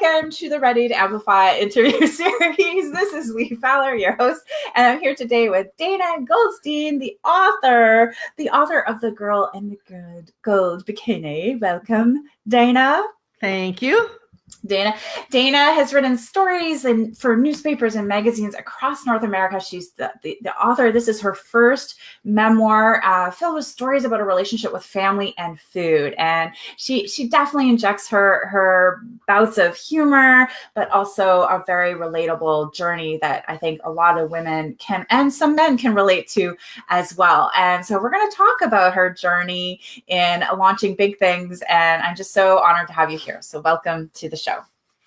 Welcome to the Ready to Amplify interview series. This is Lee Fowler, your host, and I'm here today with Dana Goldstein, the author, the author of The Girl in the Good Gold Bikini. Welcome, Dana. Thank you. Dana. Dana has written stories and for newspapers and magazines across North America. She's the, the, the author. This is her first memoir uh, filled with stories about a relationship with family and food. And she she definitely injects her her bouts of humor, but also a very relatable journey that I think a lot of women can and some men can relate to as well. And so we're going to talk about her journey in launching big things. And I'm just so honored to have you here. So welcome to the the show.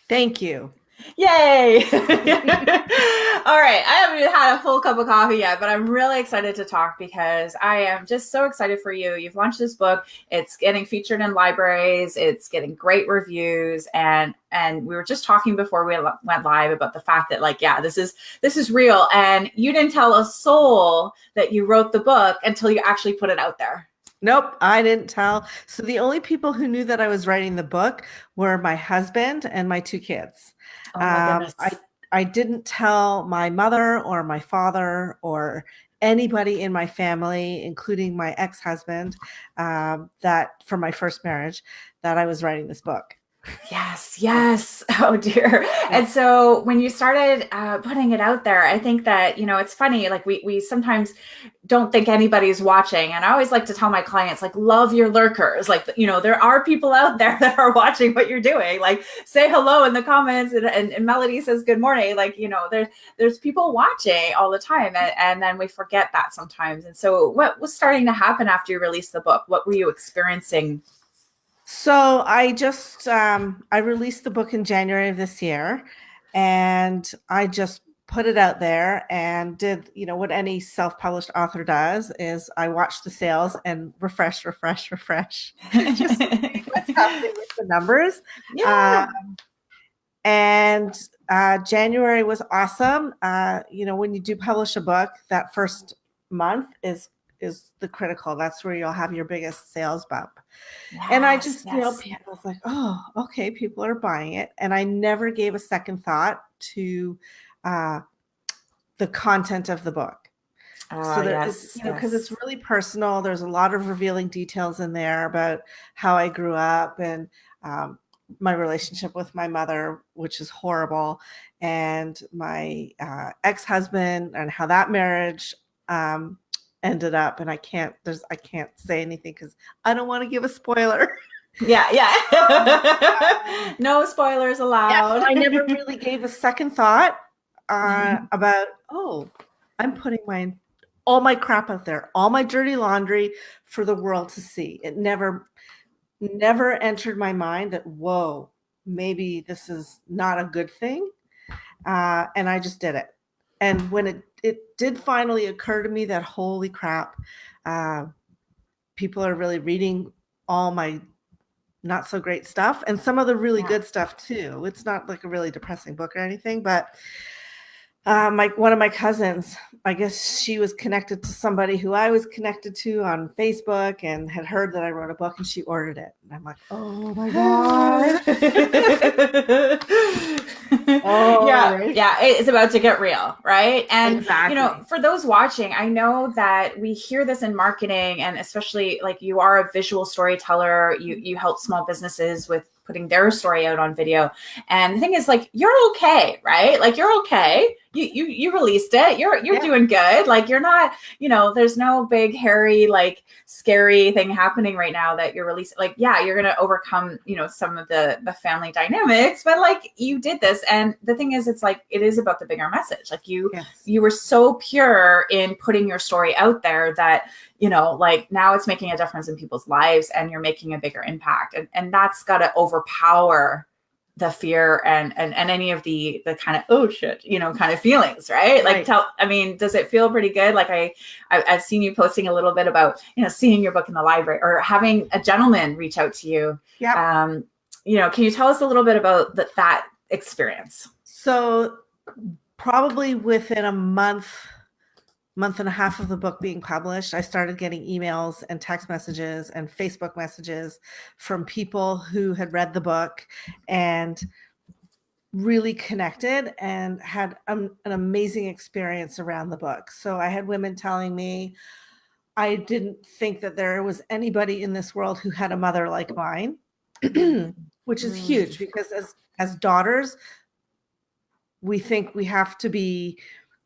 Thank you. Yay! All right, I haven't even had a full cup of coffee yet, but I'm really excited to talk because I am just so excited for you. You've launched this book; it's getting featured in libraries, it's getting great reviews, and and we were just talking before we went live about the fact that like, yeah, this is this is real, and you didn't tell a soul that you wrote the book until you actually put it out there. Nope, I didn't tell. So the only people who knew that I was writing the book were my husband and my two kids. Oh my um, I I didn't tell my mother or my father or anybody in my family, including my ex-husband, um, that for my first marriage, that I was writing this book. Yes, yes. Oh dear. And so when you started uh, putting it out there, I think that, you know, it's funny, like we, we sometimes don't think anybody's watching. And I always like to tell my clients, like, love your lurkers. Like, you know, there are people out there that are watching what you're doing. Like say hello in the comments and, and, and Melody says good morning. Like, you know, there's, there's people watching all the time. And, and then we forget that sometimes. And so what was starting to happen after you released the book? What were you experiencing so I just um, I released the book in January of this year, and I just put it out there and did you know what any self-published author does is I watch the sales and refresh, refresh, refresh, just what's happening with the numbers. Yeah. Um, and uh, January was awesome. Uh, you know, when you do publish a book, that first month is is the critical. That's where you'll have your biggest sales bump. Yes, and I just, yes. you know, people was like, oh, okay, people are buying it. And I never gave a second thought to uh, the content of the book. Uh, so there yes, you know, because it's really personal. There's a lot of revealing details in there about how I grew up and um, my relationship with my mother, which is horrible, and my uh, ex-husband and how that marriage um, ended up and i can't there's i can't say anything because i don't want to give a spoiler. Yeah yeah. No spoilers allowed. Yeah, i never really gave a second thought uh, mm-hmm. about oh i'm putting my all my crap out there all my dirty laundry for the world to see. It never never entered my mind that whoa maybe this is not a good thing uh, and i just did it. And when it it did finally occur to me that holy crap, uh, people are really reading all my not so great stuff and some of the really yeah. good stuff too. It's not like a really depressing book or anything, but uh, my one of my cousins, I guess she was connected to somebody who I was connected to on Facebook and had heard that I wrote a book and she ordered it. And I'm like, oh my God. Yeah. It's about to get real. Right. And, exactly. you know, for those watching, I know that we hear this in marketing and especially like you are a visual storyteller, you, you help small businesses with putting their story out on video. And the thing is like, you're okay, right? Like you're okay. You, you, you released it. You're, you're yeah. doing good. Like you're not, you know, there's no big, hairy, like scary thing happening right now that you're releasing. Like, yeah, you're going to overcome, you know, some of the, the family dynamics, but like you did this. And the thing is, it's like, it is about the bigger message. Like you, yes. you were so pure in putting your story out there that you know, like now it's making a difference in people's lives and you're making a bigger impact. And, and that's got to overpower the fear and, and, and any of the, the kind of, oh shit, you know, kind of feelings, right? Like right. tell, I mean, does it feel pretty good? Like I, I, have seen you posting a little bit about, you know, seeing your book in the library or having a gentleman reach out to you. Yeah. Um, you know, can you tell us a little bit about that, that experience? So probably within a month, month and a half of the book being published, I started getting emails and text messages and Facebook messages from people who had read the book and really connected and had an amazing experience around the book. So I had women telling me, I didn't think that there was anybody in this world who had a mother like mine, which is huge mm. because as as daughters, we think we have to be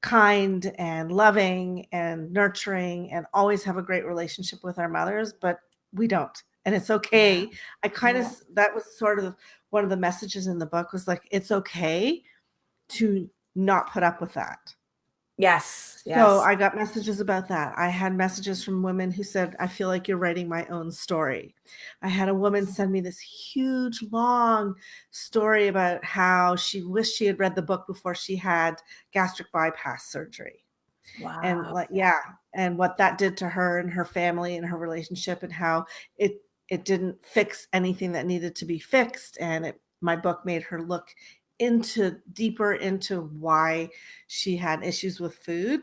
kind and loving and nurturing and always have a great relationship with our mothers, but we don't. And it's okay. I kind of that was sort of one of the messages in the book was like it's okay to not put up with that. Yes, yes. So I got messages about that. I had messages from women who said, I feel like you're writing my own story. I had a woman send me this huge, long story about how she wished she had read the book before she had gastric bypass surgery. Wow. And like, yeah. And what that did to her and her family and her relationship and how it it didn't fix anything that needed to be fixed. And it my book made her look into deeper into why she had issues with food.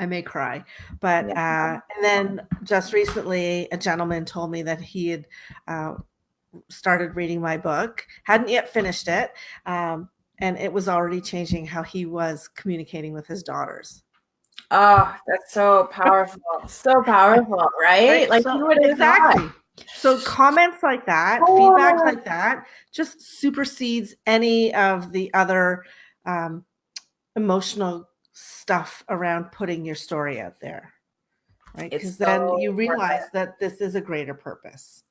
I may cry but uh, and then just recently a gentleman told me that he had uh, started reading my book hadn't yet finished it um, and it was already changing how he was communicating with his daughters. Oh that's so powerful so powerful right, right. like so, exactly so comments like that, oh. feedback like that, just supersedes any of the other um, emotional stuff around putting your story out there, right? Because so then you realize that this is a greater purpose.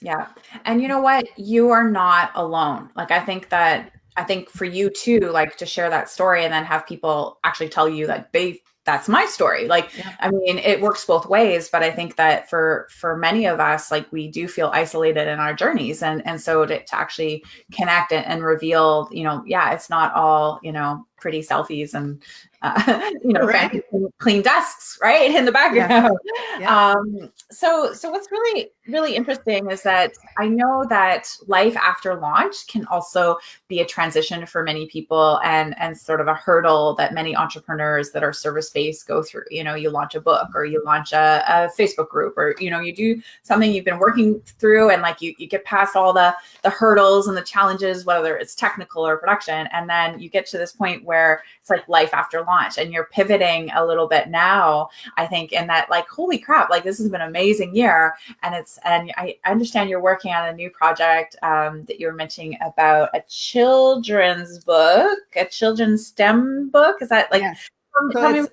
Yeah, and you know what? You are not alone. Like I think that I think for you too, like to share that story and then have people actually tell you that they that's my story like yeah. i mean it works both ways but i think that for for many of us like we do feel isolated in our journeys and and so to, to actually connect and, and reveal you know yeah it's not all you know pretty selfies and uh, you know right. clean desks right in the background yeah. Yeah. Um, so so what's really really interesting is that i know that life after launch can also be a transition for many people and and sort of a hurdle that many entrepreneurs that are service based go through. You know you launch a book or you launch a, a facebook group or you know you do something you've been working through and like you, you get past all the the hurdles and the challenges whether it's technical or production and then you get to this point where it's like life after launch and you're pivoting a little bit now i think in that like holy crap like this has been an amazing year and it's and i understand you're working on a new project um, that you were mentioning about a children's book a children's STEM book. Is that like yes. so,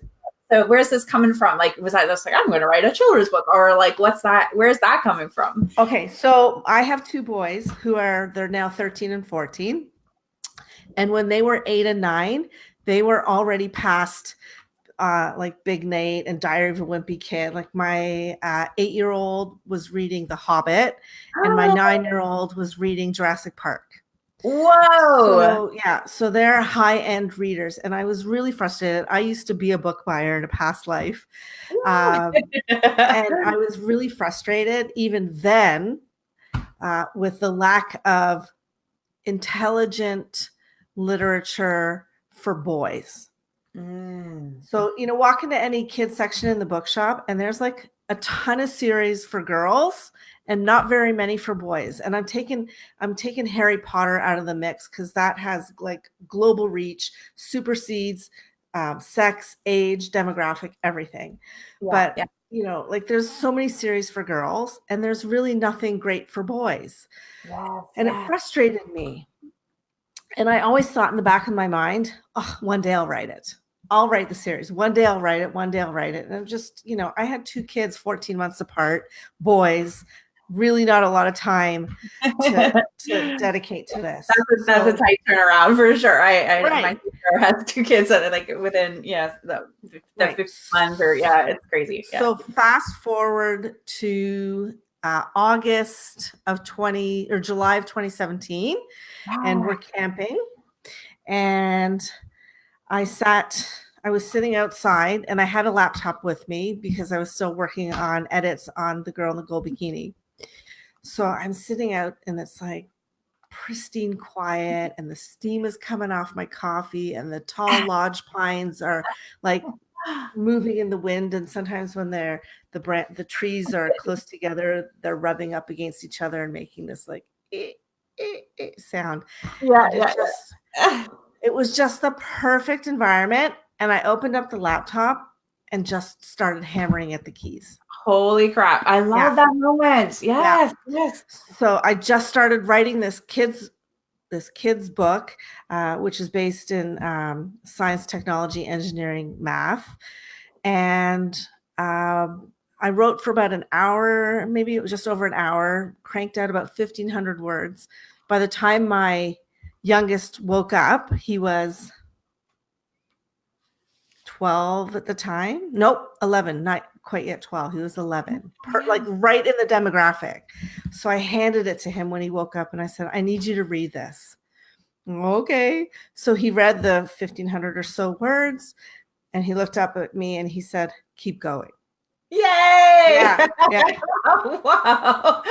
so where's this coming from? Like was i just like i'm going to write a children's book or like what's that where's that coming from? Okay so i have two boys who are they're now 13 and 14 and when they were eight and nine they were already past uh, like Big Nate and Diary of a Wimpy Kid. Like my uh, eight year old was reading The Hobbit, oh. and my oh. nine year old was reading Jurassic Park. Whoa. So, yeah. So they're high end readers. And I was really frustrated. I used to be a book buyer in a past life. Um, and I was really frustrated even then uh, with the lack of intelligent literature for boys. Mm. So, you know, walk into any kids section in the bookshop and there's like a ton of series for girls and not very many for boys. And I'm taking I'm taking Harry Potter out of the mix because that has like global reach, supersedes um, sex, age, demographic, everything. Yeah, but yeah. you know, like there's so many series for girls, and there's really nothing great for boys. Yes, and yes. it frustrated me and I always thought in the back of my mind, oh, one day I'll write it. I'll write the series. One day I'll write it. One day I'll write it. And I'm just, you know, I had two kids 14 months apart, boys, really not a lot of time to, to dedicate to this. That's a, that's so, a tight turnaround for sure. I, I right. my sister has two kids that are like within, yeah, the, the right. 15 months or yeah, it's crazy. Yeah. So fast forward to uh, August of 20 or July of 2017, wow. and we're camping. And I sat, I was sitting outside and I had a laptop with me because I was still working on edits on The Girl in the Gold Bikini. So I'm sitting out and it's like pristine quiet and the steam is coming off my coffee and the tall lodge pines are like moving in the wind and sometimes when they're the brand the trees are close together they're rubbing up against each other and making this like eh, sound. Yeah, yeah. Just, it was just the perfect environment. And I opened up the laptop and just started hammering at the keys. Holy crap. I love yeah. that moment. Yes, yeah. yes. So I just started writing this kids this kids book, uh, which is based in um, science, technology, engineering, math. And um, I wrote for about an hour, maybe it was just over an hour, cranked out about 1,500 words. By the time my youngest woke up, he was 12 at the time. Nope, 11, not quite yet 12. He was 11, per, like right in the demographic. So I handed it to him when he woke up and I said, I need you to read this. Okay. So he read the 1500 or so words and he looked up at me and he said, Keep going. Yay! Yeah, yeah. wow.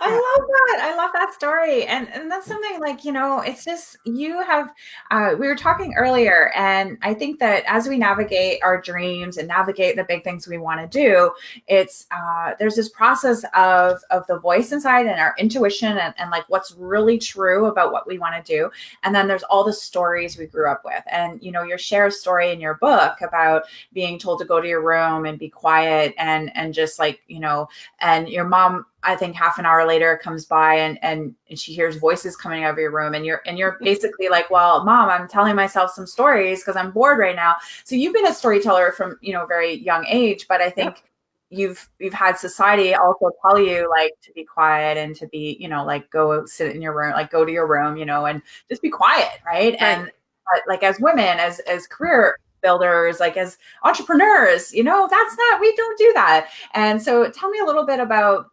I love that. I love that story. And and that's something like, you know, it's just you have uh, we were talking earlier and I think that as we navigate our dreams and navigate the big things we want to do, it's uh, there's this process of of the voice inside and our intuition and, and like what's really true about what we want to do. And then there's all the stories we grew up with. And you know, your share story in your book about being told to go to your room and be quiet and and and just like you know and your mom i think half an hour later comes by and and, and she hears voices coming out of your room and you're and you're mm-hmm. basically like well mom i'm telling myself some stories because i'm bored right now. So you've been a storyteller from you know very young age but i think you've you've had society also tell you like to be quiet and to be you know like go sit in your room like go to your room you know and just be quiet right, right. and but like as women as as career builders, like as entrepreneurs, you know, that's not, we don't do that. And so tell me a little bit about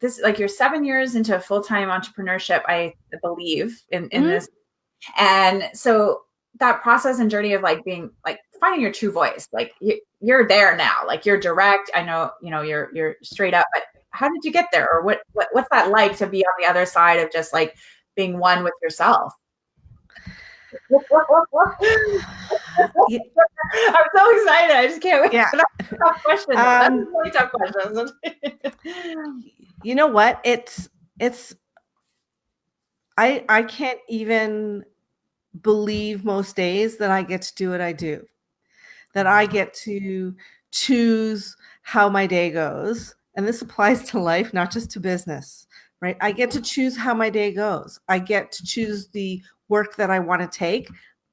this, like you're seven years into full-time entrepreneurship, I believe in, in mm-hmm. this. And so that process and journey of like being like finding your true voice, like you, you're there now, like you're direct. I know, you know, you're, you're straight up, but how did you get there? Or what, what what's that like to be on the other side of just like being one with yourself? I'm so excited. I just can't wait. Yeah. tough questions. Um, That's really tough questions. you know what? It's it's I I can't even believe most days that I get to do what I do. That I get to choose how my day goes. And this applies to life, not just to business, right? I get to choose how my day goes. I get to choose the work that I want to take.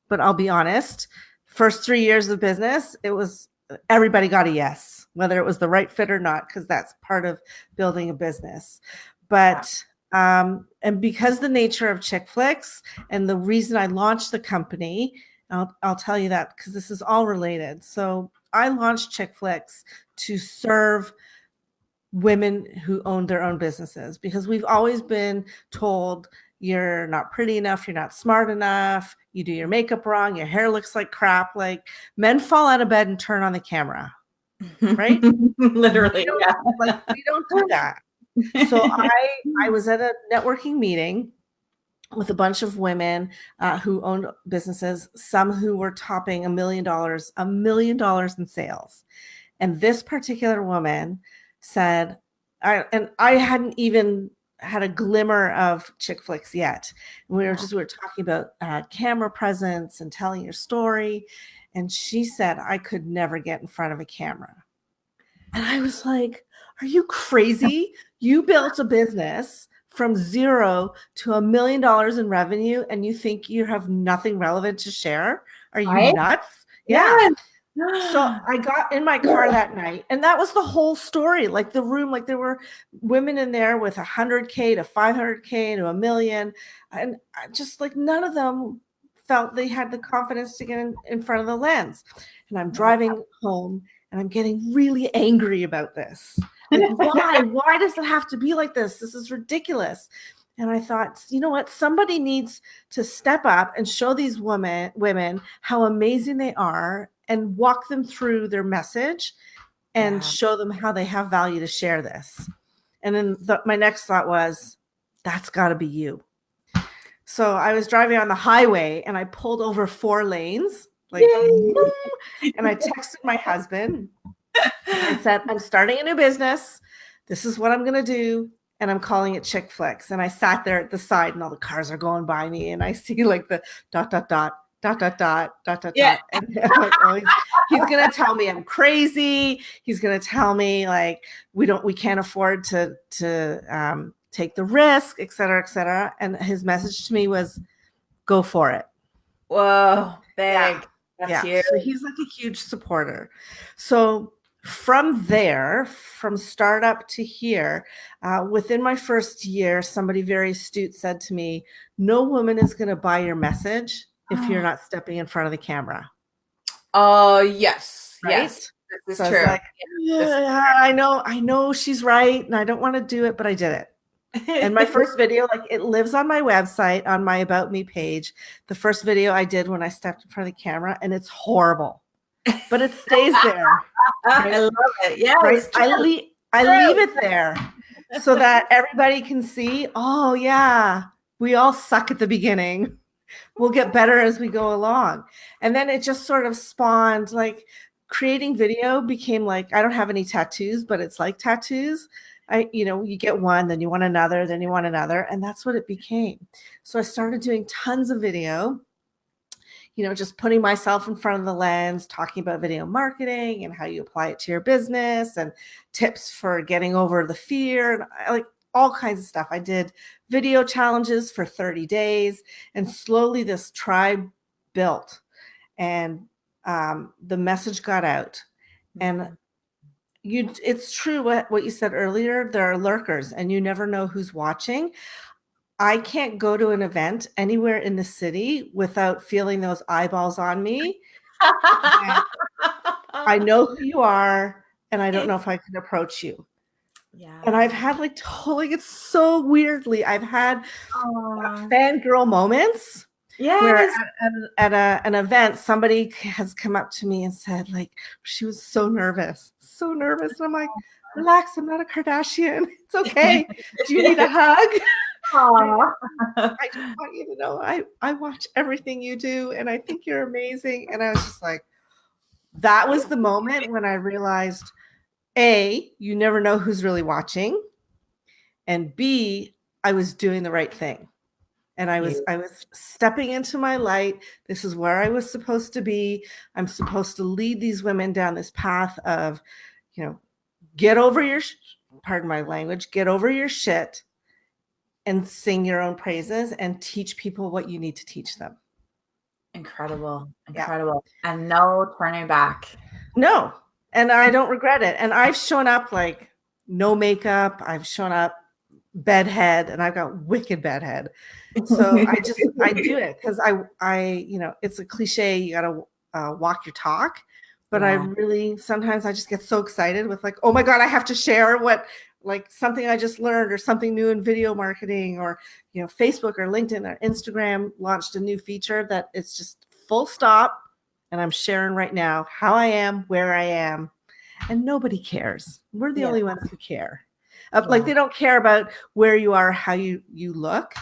But I'll be honest, first three years of business, it was everybody got a yes, whether it was the right fit or not, because that's part of building a business. But um, and because the nature of chick flicks and the reason I launched the company, I'll, I'll tell you that because this is all related. So I launched Chick Flicks to serve women who own their own businesses because we've always been told you're not pretty enough, you're not smart enough, you do your makeup wrong, your hair looks like crap. Like men fall out of bed and turn on the camera, right? Literally, we yeah. Like, we don't do that. So I I was at a networking meeting with a bunch of women uh, who owned businesses, some who were topping a million dollars, a million dollars in sales. And this particular woman said, I, and I hadn't even had a glimmer of chick flicks yet. And we were just we were talking about uh, camera presence and telling your story, and she said I could never get in front of a camera, and I was like, "Are you crazy? You built a business." From zero to a million dollars in revenue, and you think you have nothing relevant to share? Are you right? nuts? yeah. yeah so I got in my car that night, and that was the whole story. Like the room, like there were women in there with a hundred K to 500K to a million. And I just like none of them felt they had the confidence to get in, in front of the lens. And I'm driving home and I'm getting really angry about this. Like, why? Why does it have to be like this? This is ridiculous. And I thought, you know what? Somebody needs to step up and show these women women how amazing they are and walk them through their message and yeah. show them how they have value to share this. And then the, my next thought was, that's got to be you. So I was driving on the highway and I pulled over four lanes, like, and I texted my husband. I said, I'm starting a new business. This is what I'm going to do. and I'm calling it chick flicks. And I sat there at the side and all the cars are going by me and I see like the dot, dot, dot, dot, dot, dot, dot, dot, yeah. dot. And like, oh, he's, he's going to tell me I'm crazy. He's going to tell me like, we don't, we can't afford to, to um, take the risk, et cetera, et cetera. And his message to me was, go for it. Whoa, big. Yeah. That's yeah. Huge. So he's like a huge supporter. So from there, from startup to here, uh, within my first year, somebody very astute said to me, No woman is going to buy your message if you're not stepping in front of the camera. Oh, uh, yes. Right? Yes. This is so true. I, like, yeah, I know, I know she's right, and I don't want to do it, but I did it. and my first video, like it lives on my website on my About Me page. The first video I did when I stepped in front of the camera, and it's horrible but it stays there. Right? I love it. Yeah, right? I leave I leave it there so that everybody can see. Oh yeah, we all suck at the beginning. We'll get better as we go along, and then it just sort of spawned like creating video became like I don't have any tattoos, but it's like tattoos. I, you know, you get one, then you want another, then you want another, and that's what it became. So I started doing tons of video you know, just putting myself in front of the lens, talking about video marketing and how you apply it to your business and tips for getting over the fear and I, like all kinds of stuff. I did video challenges for 30 days and slowly this tribe built and um, the message got out. And mm-hmm. you it's true what, what you said earlier, there are lurkers and you never know who's watching. I can't go to an event anywhere in the city without feeling those eyeballs on me. I know who you are, and I don't know if I can approach you. Yeah. And I've had like totally, it's so weirdly, I've had Aww. fangirl moments. Yeah. At, at, at a, an event, somebody has come up to me and said, like, she was so nervous, so nervous. And I'm like, relax, I'm not a Kardashian. It's okay. Do you need a hug? I, I just want you to know I, I watch everything you do and I think you're amazing. And I was just like, that was the moment when I realized A, you never know who's really watching. And B, I was doing the right thing. And I was I was stepping into my light. This is where I was supposed to be. I'm supposed to lead these women down this path of, you know, get over your pardon my language, get over your shit and sing your own praises and teach people what you need to teach them. Incredible. Incredible. Yeah. And no turning back. No. And I don't regret it. And I've shown up like no makeup. I've shown up bedhead and I've got wicked bedhead. So I just I do it because I I you know it's a cliche you gotta uh, walk your talk but yeah. I really sometimes I just get so excited with like, oh my God, I have to share what like something I just learned or something new in video marketing or you know Facebook or LinkedIn or Instagram launched a new feature that it's just full stop and I'm sharing right now how I am, where I am and nobody cares. We're the yeah. only ones who care. Uh, yeah. Like they don't care about where you are, how you you look.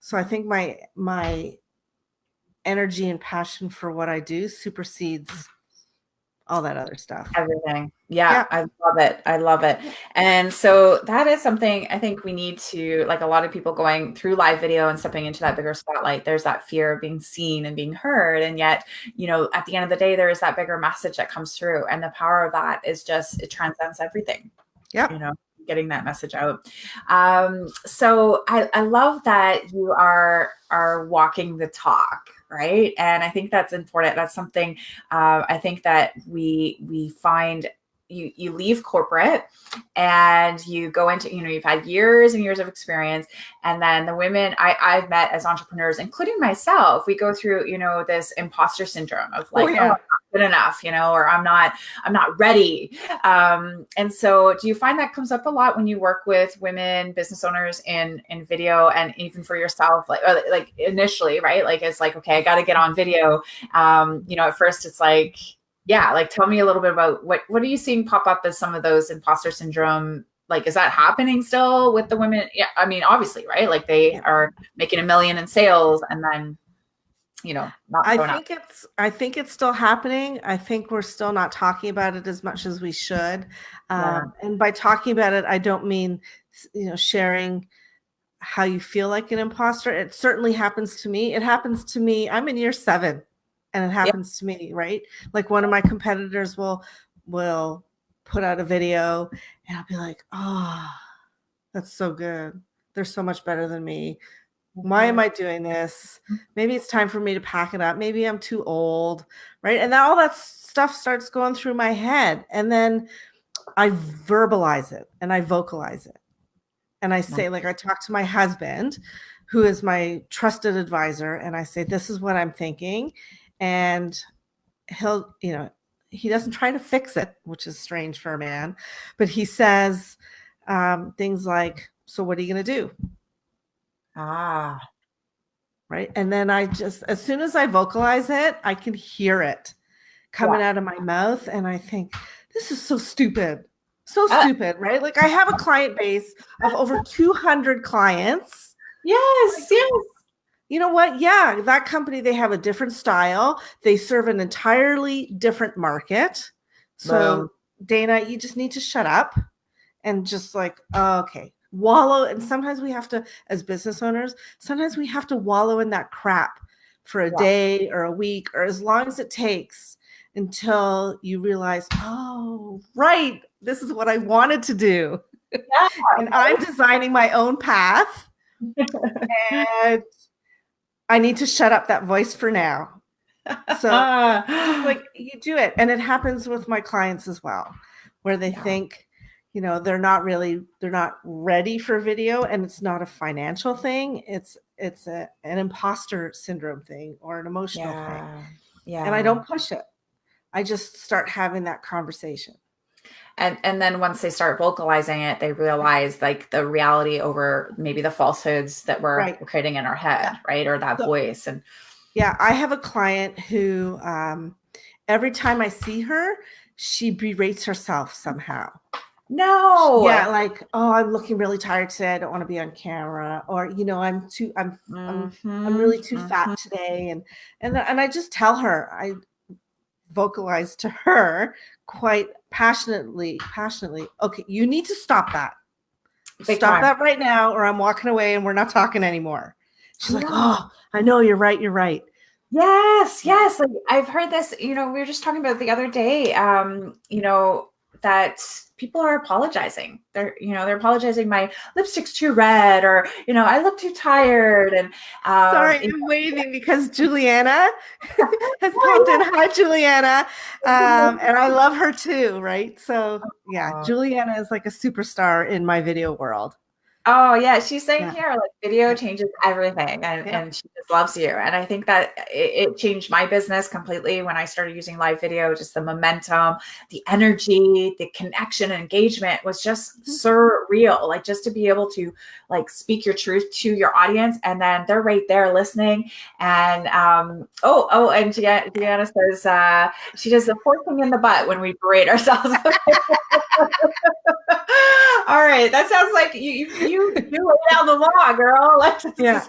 So I think my my energy and passion for what I do supersedes all that other stuff. Everything. Yeah, yeah, I love it. I love it. And so that is something I think we need to, like a lot of people going through live video and stepping into that bigger spotlight, there's that fear of being seen and being heard. And yet, you know, at the end of the day, there is that bigger message that comes through. And the power of that is just, it transcends everything. Yeah. You know, getting that message out. Um, so I, I love that you are are walking the talk, right? And I think that's important. That's something uh, I think that we we find you you leave corporate and you go into you know you've had years and years of experience. And then the women I, i've met as entrepreneurs including myself. We go through you know this imposter syndrome of like oh, yeah. oh good enough you know or i'm not i'm not ready. Um, and so do you find that comes up a lot when you work with women business owners in in video and even for yourself? Like like initially right? Like it's like okay i got to get on video. Um, you know at first it's like yeah like tell me a little bit about what what are you seeing pop up as some of those imposter syndrome like is that happening still with the women? Yeah i mean obviously right? Like they are making a million in sales and then you know i think up. it's i think it's still happening. I think we're still not talking about it as much as we should. Yeah. um, and by talking about it i don't mean you know sharing how you feel like an imposter. It certainly happens to me. It happens to me i'm in year seven and it happens to me right like one of my competitors will will put out a video and i'll be like oh that's so good they're so much better than me why am I doing this? Mm-hmm. Maybe it's time for me to pack it up. Maybe I'm too old, right? And then all that stuff starts going through my head. And then I verbalize it and I vocalize it. And I say, like, I talk to my husband, who is my trusted advisor, and I say, This is what I'm thinking. And he'll, you know, he doesn't try to fix it, which is strange for a man, but he says um, things like, So what are you going to do? Ah. Right. And then I just, as soon as I vocalize it, I can hear it coming out of my mouth. And I think, this is so stupid. So uh, stupid, right? Like I have a client base of over 200 clients. Yes, like, yes. You know what? Yeah, that company, they have a different style. They serve an entirely different market. So, Dana, you just need to shut up and just like, okay, wallow and sometimes we have to as business owners sometimes we have to wallow in that crap for a yeah. day or a week or as long as it takes until you realize oh right this is what i wanted to do yeah. and i'm designing my own path and i need to shut up that voice for now. So like you do it. And it happens with my clients as well where they yeah. think you know they're not really they're not ready for video and it's not a financial thing. It's it's a, an imposter syndrome thing or an emotional yeah. thing. Yeah. And i don't push it. I just start having that conversation and and then once they start vocalizing it they realize like the reality over maybe the falsehoods that we're right. creating in our head yeah. right or that so, voice and yeah i have a client who um every time i see her she berates herself somehow no. Yeah, like, oh, I'm looking really tired today. I don't want to be on camera. Or, you know, I'm too I'm mm-hmm. I'm, I'm really too mm-hmm. fat today. And and and I just tell her, I vocalize to her quite passionately, passionately, okay, you need to stop that. Big stop time. that right now, or I'm walking away and we're not talking anymore. She's like, Oh, I know you're right, you're right. Yes, yes. Like I've heard this, you know, we were just talking about the other day. Um, you know, that people are apologizing. They're, you know, they're apologizing. My lipstick's too red, or you know, I look too tired. And um, sorry, I'm waving because Juliana has popped in. Hi, Juliana, um, and I love her too. Right? So yeah, Juliana is like a superstar in my video world. Oh yeah, she's saying yeah. here like video changes everything, and, yeah. and she just loves you. And I think that it, it, changed my business completely when I started using live video. Just the momentum, the energy, the connection, and engagement was just mm-hmm. surreal. Like just to be able to like speak your truth to your audience, and then they're right there listening. And um, oh oh, and Deanna says uh, she does the fourth thing in the butt when we berate ourselves. All right, that sounds like you you you, lay down the law, girl. Like yeah.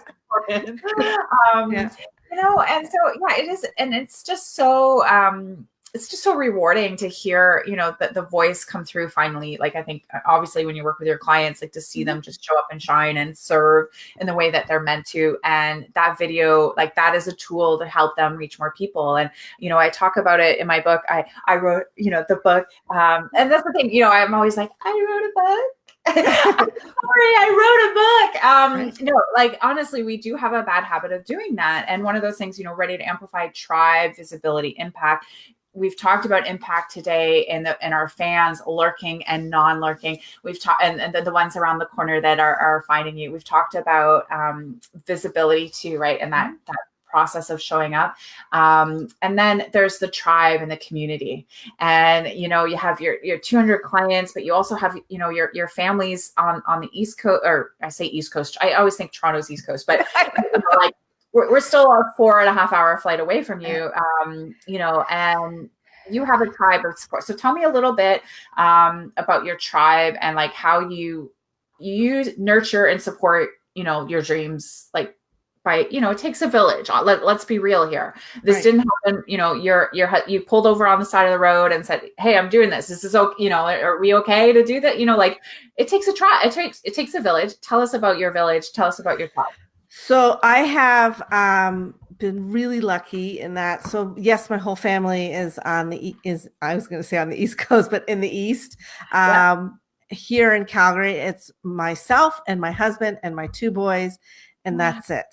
um, yeah. You know, and so yeah, it is, and it's just so um it's just so rewarding to hear you know that the voice come through finally like i think uh, obviously when you work with your clients like to see them mm-hmm. just show up and shine and serve in the way that they're meant to and that video like that is a tool to help them reach more people and you know i talk about it in my book i i wrote you know the book um and that's the thing you know i'm always like i wrote a book sorry, I wrote a book. Um, no, like honestly, we do have a bad habit of doing that. And one of those things, you know, ready to amplify tribe, visibility, impact we've talked about impact today and the and our fans lurking and non-lurking we've talked and, and the, the, ones around the corner that are, are finding you we've talked about um, visibility too right and that mm-hmm. that process of showing up. Um, and then there's the tribe and the community. And you know you have your your 200 clients but you also have you know your your families on on the east coast or i say east coast i always think toronto's east coast but you know, like we're, we're still a four and a half hour flight away from you. Um, you know and you have a tribe of support. So tell me a little bit um, about your tribe and like how you you nurture and support you know your dreams like by you know it takes a village uh, Let, let's be real here. This right. didn't happen you know you're you're you pulled over on the side of the road and said hey i'm doing this. This is okay you know are we okay to do that? You know like it takes a try it takes it takes a village. Tell us about your village. Tell us about your tribe so i have um been really lucky in that so yes my whole family is on the is i was going to say on the east coast but in the east. Um yeah. here in calgary it's myself and my husband and my two boys and that's it.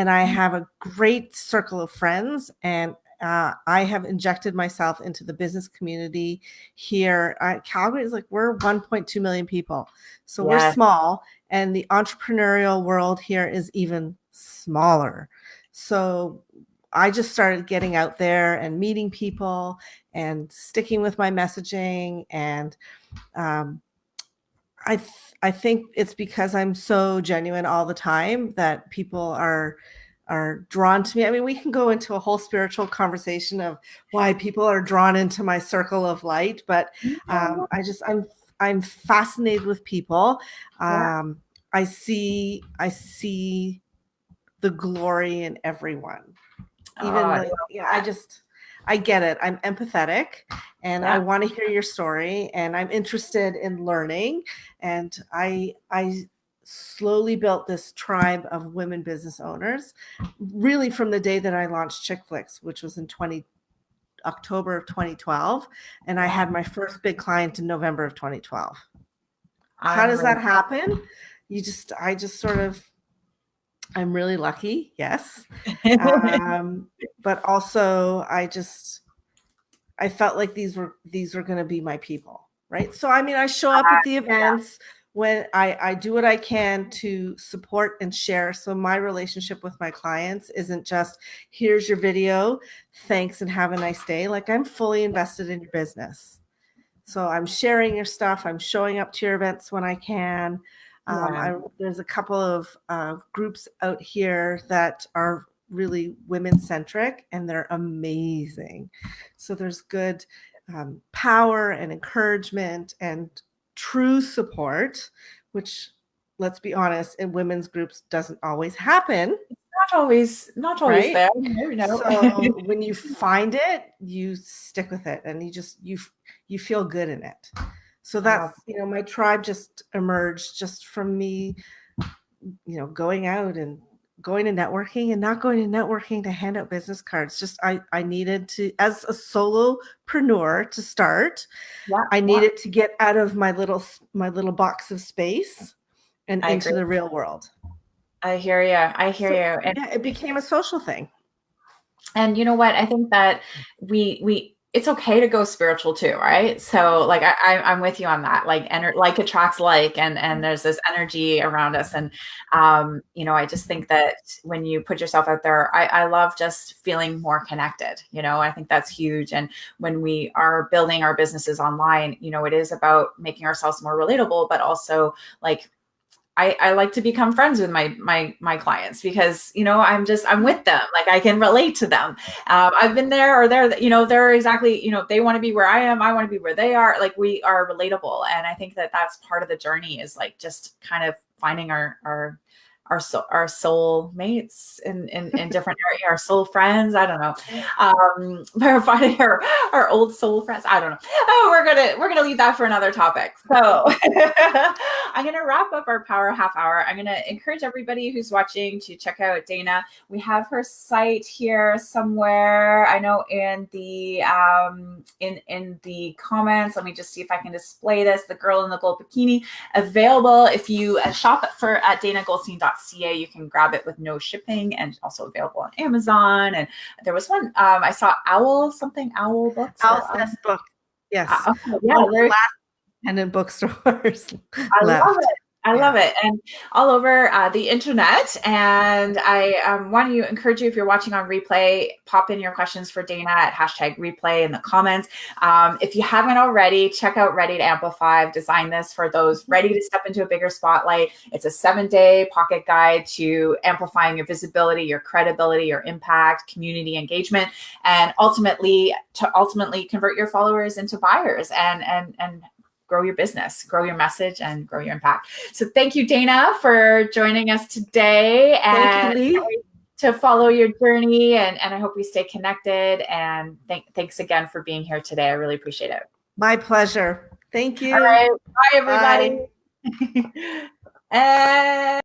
And I mm. have a great circle of friends and uh, I have injected myself into the business community here. Uh, Calgary is like we're 1.2 million people, so yeah. we're small, and the entrepreneurial world here is even smaller. So I just started getting out there and meeting people and sticking with my messaging and um, I th- I think it's because I'm so genuine all the time that people are are drawn to me. I mean, we can go into a whole spiritual conversation of why people are drawn into my circle of light, but um, I just I'm I'm fascinated with people. Um, I see I see the glory in everyone. Even oh, like, yeah, I just I get it. I'm empathetic and yeah. I want to hear your story and I'm interested in learning. And I I slowly built this tribe of women business owners really from the day that I launched Chick Flicks, which was in 20 October of 2012. And I had my first big client in November of 2012. How does that happen? You just I just sort of I'm really lucky, yes. Um, but also I just I felt like these were these were going to be my people, right? So I mean, I show up at the events when I I do what I can to support and share. So my relationship with my clients isn't just here's your video, thanks and have a nice day. Like I'm fully invested in your business. So I'm sharing your stuff, I'm showing up to your events when I can. Um, I, there's a couple of uh, groups out here that are really women centric and they're amazing. So there's good um, power and encouragement and true support, which let's be honest, in women's groups doesn't always happen. Not always, not always right? there. You know. so when you find it, you stick with it and you just you you feel good in it. So that's, you know, my tribe just emerged just from me, you know, going out and going to networking and not going to networking to hand out business cards. Just I I needed to as a solopreneur to start. Yeah, I needed yeah. to get out of my little my little box of space and I into agree. the real world. I hear you. I hear so, you. And yeah, it became a social thing. And you know what? I think that we we it's okay to go spiritual too, right? So like I, I am with you on that. Like ener- like attracts like, and and mm-hmm. there's this energy around us, and um, you know, I just think that when you put yourself out there, I, I love just feeling more connected. You know, I think that's huge. And when we are building our businesses online, you know, it is about making ourselves more relatable, but also like I, I like to become friends with my my my clients because you know I'm just I'm with them. Like I can relate to them. Um, I've been there or they're you know they're exactly you know they want to be where I am I want to be where they are. Like we are relatable. And I think that that's part of the journey is like just kind of finding our our our soul, our soul mates in, in, in different areas, our soul friends. I don't know. Um, we're finding our, our old soul friends. I don't know. Oh, we're gonna we're gonna leave that for another topic. So I'm gonna wrap up our power half hour. I'm gonna encourage everybody who's watching to check out Dana. We have her site here somewhere. I know in the um, in in the comments. Let me just see if I can display this. The girl in the gold bikini available if you uh, shop for at danagoldstein.com ca you can grab it with no shipping and also available on amazon. And there was one um, i saw owl something owl books owl book. Yes. Uh, okay, yeah, last independent bookstores i left. love it I love it. And all over uh, the internet. And I um, want to encourage you, if you're watching on replay, pop in your questions for Dana at hashtag replay in the comments. Um, if you haven't already, check out Ready to Amplify. I've designed this for those ready to step into a bigger spotlight. It's a seven day pocket guide to amplifying your visibility, your credibility, your impact, community engagement, and ultimately to ultimately convert your followers into buyers and, and, and grow your business, grow your message, and grow your impact. So thank you, Dana, for joining us today. And to follow your journey and, and I hope we stay connected. And th- thanks again for being here today. I really appreciate it. My pleasure. Thank you. All right. Bye, everybody. Bye. and